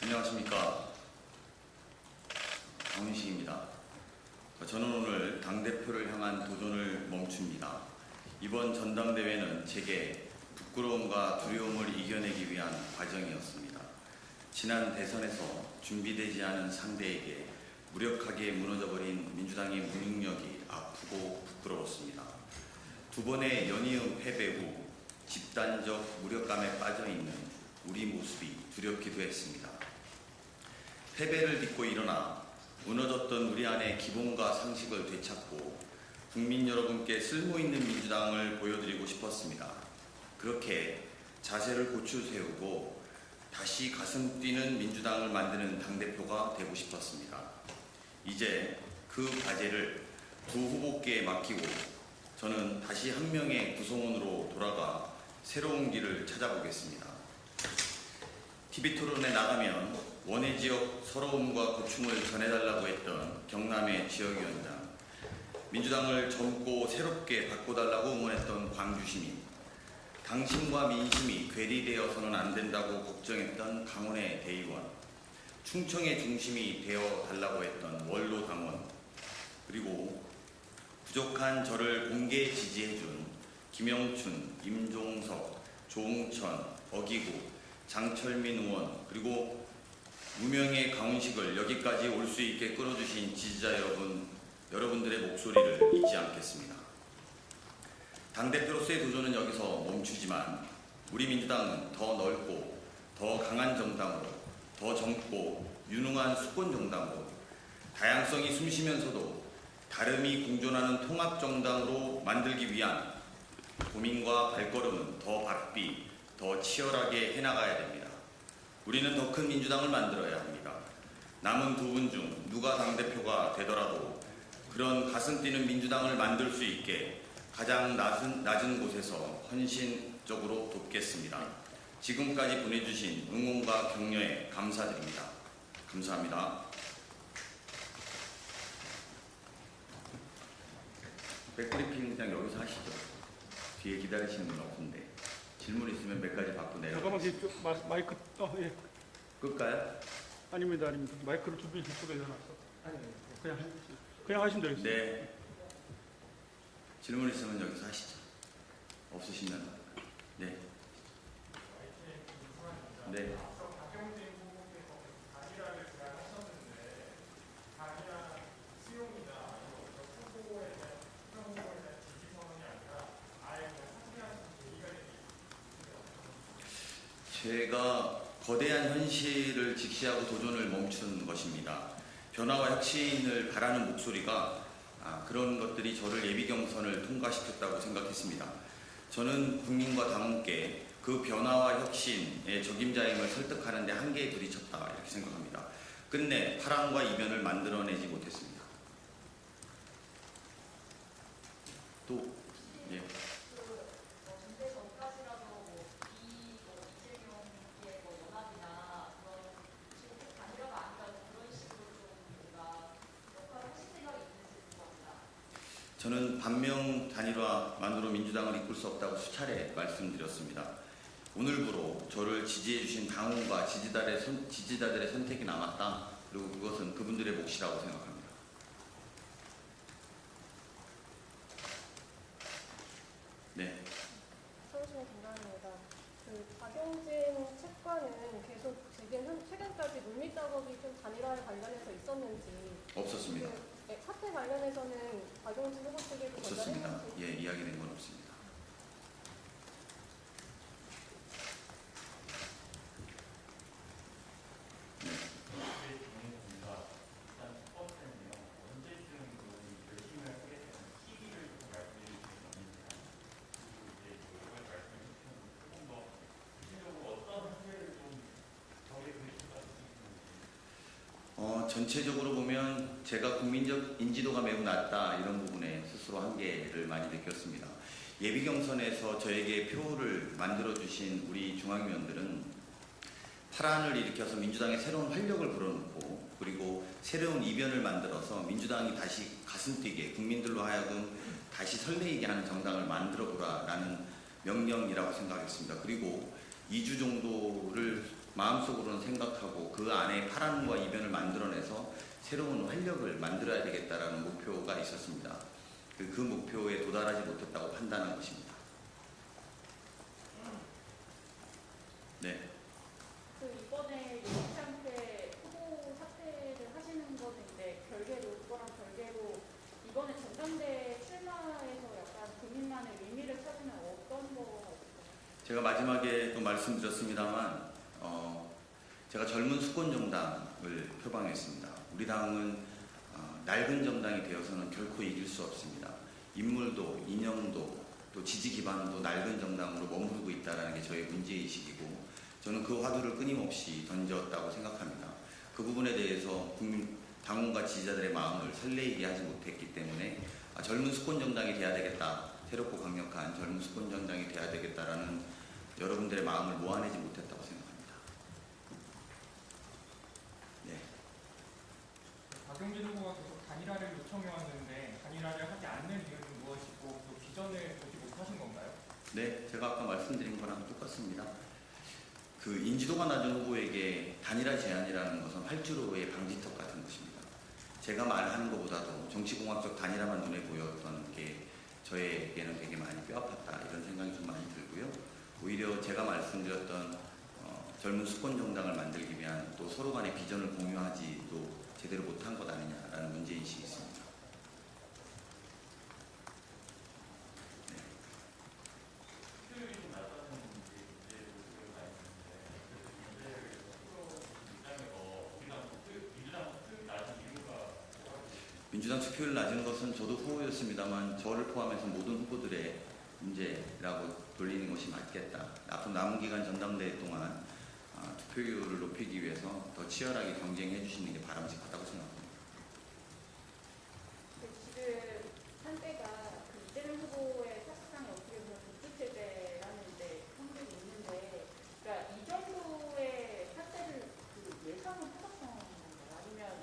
안녕하십니까. 강윤식입니다. 저는 오늘 당대표를 향한 도전을 멈춥니다. 이번 전당대회는 제게 부끄러움과 두려움을 이겨내기 위한 과정이었습니다. 지난 대선에서 준비되지 않은 상대에게 무력하게 무너져버린 민주당의 무능력이 아프고 부끄러웠습니다. 두 번의 연이은 패배 후 집단적 무력감에 빠져있는 우리 모습이 두렵기도 했습니다. 패배를 딛고 일어나 무너졌던 우리 안의 기본과 상식을 되찾고 국민 여러분께 쓸모있는 민주당을 보여드리고 싶었습니다. 그렇게 자세를 고추 세우고 다시 가슴 뛰는 민주당을 만드는 당대표가 되고 싶었습니다. 이제 그 과제를 두 후보께 맡기고 저는 다시 한 명의 구성원으로 돌아가 새로운 길을 찾아보겠습니다. TV 토론에 나가면 원해 지역 서러움과 고충을 전해달라고 했던 경남의 지역위원장, 민주당을 젊고 새롭게 바꿔달라고 응원했던 광주시민, 당신과 민심이 괴리되어서는 안 된다고 걱정했던 강원의 대의원, 충청의 중심이 되어 달라고 했던 원로 당원, 그리고 부족한 저를 공개 지지해준 김영춘, 임종석, 조홍천, 어기구, 장철민 의원, 그리고 무명의 강훈식을 여기까지 올 수 있게 끌어주신 지지자 여러분, 여러분들의 목소리를 잊지 않겠습니다. 당대표로서의 도전은 여기서 멈추지만 우리 민주당은 더 넓고 더 강한 정당으로 더 젊고 유능한 수권 정당으로 다양성이 숨쉬면서도 다름이 공존하는 통합 정당으로 만들기 위한 고민과 발걸음은 더 바삐, 더 치열하게 해나가야 됩니다. 우리는 더 큰 민주당을 만들어야 합니다. 남은 두 분 중 누가 당대표가 되더라도 그런 가슴 뛰는 민주당을 만들 수 있게 가장 낮은, 낮은 곳에서 헌신적으로 돕겠습니다. 지금까지 보내주신 응원과 격려에 감사드립니다. 감사합니다. 백브리핑 그냥 여기서 하시죠. 뒤에 기다리시는 분 없는데 질문 있으면 몇 가지 받고 잠깐만 내려가세요. 그 마, 마이크 어 예. 끌까요? 아닙니다 아닙니다 마이크를 준비 저쪽에 해놨어 그냥 하- 그냥 하시면 되겠습니다 네. 질문 있으면 여기서 하시죠. 없으시면 네. 네. 제가 거대한 현실을 직시하고 도전을 멈춘 것입니다. 변화와 혁신을 바라는 목소리가 아, 그런 것들이 저를 예비 경선을 통과시켰다고 생각했습니다. 저는 국민과 당원께 그 변화와 혁신의 적임자임을 설득하는 데 한계에 부딪혔다 이렇게 생각합니다. 끝내 파랑과 이변을 만들어내지 못했습니다. 또 예. 전대 전까지라도 뭐 이, 뭐 이재명의 뭐 연합이나 그런 지금 꼭 단일화가 아니라 그런 식으로 좀 뭔가 역할을 하실 생각이 있으실 것 같다. 저는 반명 단일화만으로 민주당을 이끌 수 없다고 수차례 말씀드렸습니다. 오늘부로 저를 지지해 주신 당원과 지지자들의, 선, 지지자들의 선택이 남았다. 그리고 그것은 그분들의 몫이라고 생각합니다. 네. 서울시민 김나은입니다. 그 박용진 책과는 계속 지금 최근까지 물밑 작업이 좀 단일화에 관련해서 있었는지 없었습니다. 그, 네, 사태 관련해서는 박용진 후보 측에도 없었습니다. 전달했는지 예, 이야기된 건 없습니다. 전체적으로 보면 제가 국민적 인지도가 매우 낮다 이런 부분에 스스로 한계를 많이 느꼈습니다. 예비 경선에서 저에게 표를 만들어 주신 우리 중앙위원들은 파란을 일으켜서 민주당에 새로운 활력을 불어넣고 그리고 새로운 이변을 만들어서 민주당이 다시 가슴 뛰게 국민들로 하여금 다시 설레이게 하는 정당을 만들어 보라라는 명령이라고 생각했습니다. 그리고 2주 정도를 마음속으로는 생각하고 그 안에 파란과 이변을 만들어내서 새로운 활력을 만들어야 되겠다라는 목표가 있었습니다. 그, 그 목표에 도달하지 못했다고 판단한 것입니다. 네, 그 이번에 용창태 후보 사퇴를 하시는 것인데 별개로 그거랑 별개로 이번에 전당대 출마해서 약간 본인만의 의미를 찾으면 어떤 거 제가 마지막에 또 말씀드렸습니다만 어, 제가 젊은 수권 정당을 표방했습니다. 우리 당은 어, 낡은 정당이 되어서는 결코 이길 수 없습니다. 인물도 인형도 또 지지 기반도 낡은 정당으로 머무르고 있다는 게 저의 문제의식이고 저는 그 화두를 끊임없이 던졌다고 생각합니다. 그 부분에 대해서 국민 당원과 지지자들의 마음을 설레이게 하지 못했기 때문에 아, 젊은 수권 정당이 돼야 되겠다. 새롭고 강력한 젊은 수권 정당이 돼야 되겠다라는 여러분들의 마음을 모아내지 못했다고 생각합니다. 네. 박용진 후보가 계속 단일화를 요청해 왔는데 단일화를 하지 않는 이유는 무엇이고 그 비전을 보지 못하신 건가요? 네, 제가 아까 말씀드린 거랑 똑같습니다. 그 인지도가 낮은 후보에게 단일화 제안이라는 것은 활주로의 방지턱 같은 것입니다. 제가 말하는 것보다도 정치공학적 단일화만 눈에 보였던 게 저에게는 되게 많이 뼈아팠다 이런 생각이 좀 많이 들고요. 오히려 제가 말씀드렸던 어, 젊은 수권 정당을 만들기 위한 또 서로 간의 비전을 공유하지도 제대로 못한 것 아니냐라는 문제인식이 있습니다. 민주당 투표율 낮은 것은 저도 후보였습니다만 저를 포함해서 모든 후보들의 문제라고 돌리는 것이 맞겠다. 앞으로 남은 기간 전당대회 동안 아, 투표율을 높이기 위해서 더 치열하게 경쟁해 주시는 게 바람직하다고 생각합니다. 그 지금 한때가 그 이재명 후보의 사실상이 어떻게 보면 독주체제라는 데 성격이 있는데 그러니까 이 정도의 사태를 그 예상을 하셨던 건가요? 아니면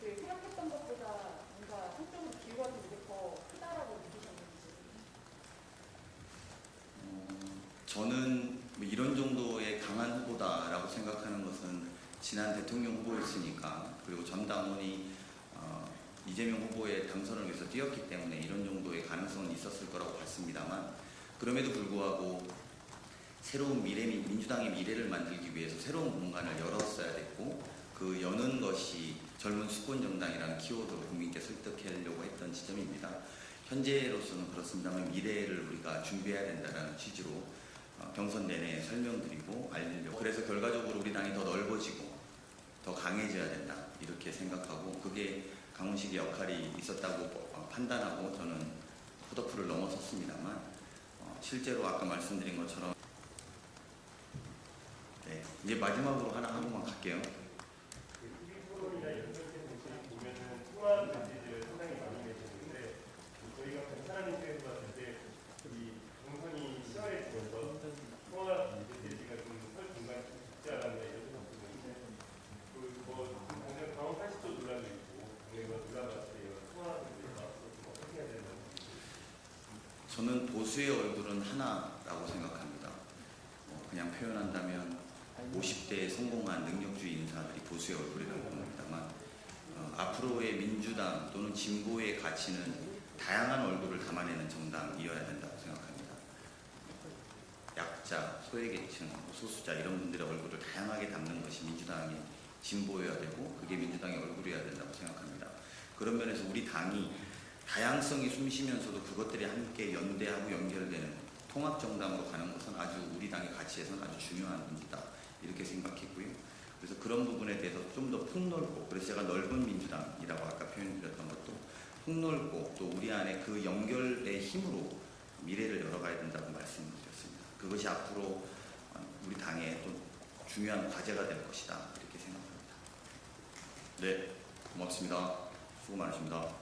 그 생각했던 것보다 뭔가 한쪽으로 지는 게더 크다라고 느끼셨는지 어, 저는 뭐 이런 정도의 강한 후보다라고 생각하는 것은 지난 대통령 후보였으니까 그리고 전 당원이 어, 이재명 후보의 당선을 위해서 뛰었기 때문에 이런 정도의 가능성은 있었을 거라고 봤습니다만 그럼에도 불구하고 새로운 미래 민주당의 미래를 만들기 위해서 새로운 공간을 열었어야 됐고 그 여는 것이 젊은 수권 정당이라는 키워드로 국민께 설득하려고 했던 지점입니다. 현재로서는 그렇습니다만 미래를 우리가 준비해야 된다는 취지로 어, 경선 내내 설명드리고 알리려고 그래서 결과적으로 우리 당이 더 넓어지고 더 강해져야 된다 이렇게 생각하고 그게 강훈식의 역할이 있었다고 어, 판단하고 저는 컷오프를 넘어섰습니다만 어, 실제로 아까 말씀드린 것처럼 네, 이제 마지막으로 하나 하고만 갈게요. 토론이나 이런 것들 보면은 통화 메시지를 상당히 많이 내시는데 저희가 사람 입장에서 봤을 때이 동선이 시원해지면서 통화 메시지가 좀설 공간이 좀 적지 않았나 이런 생각 드는데 그뭐 당장 강원 80조 논란도 있고 당내가 논란을 때 통화 메시지가 좀 어떻게 해야 되나 저는 보수의 얼굴은 하나라고 생각합니다. 어, 그냥 표현한다면 50대에 성공한 능력주의 인사들이 보수의 얼굴이라고 봅니다만 어, 앞으로의 민주당 또는 진보의 가치는 다양한 얼굴을 담아내는 정당이어야 된다고 생각합니다. 약자, 소외계층, 소수자 이런 분들의 얼굴을 다양하게 담는 것이 민주당의 진보여야 되고 그게 민주당의 얼굴이어야 된다고 생각합니다. 그런 면에서 우리 당이 다양성이 숨쉬면서도 그것들이 함께 연대하고 연결되는 통합 정당으로 가는 것은 아주 우리 당의 가치에서는 아주 중요한 문제다 이렇게 생각했고요. 그래서 그런 부분에 대해서 좀 더 폭넓고 그래서 제가 넓은 민주당이라고 아까 표현드렸던 것도 폭넓고 또 우리 안에 그 연결의 힘으로 미래를 열어가야 된다고 말씀드렸습니다. 그것이 앞으로 우리 당의 또 중요한 과제가 될 것이다 이렇게 생각합니다. 네, 고맙습니다. 수고 많으십니다.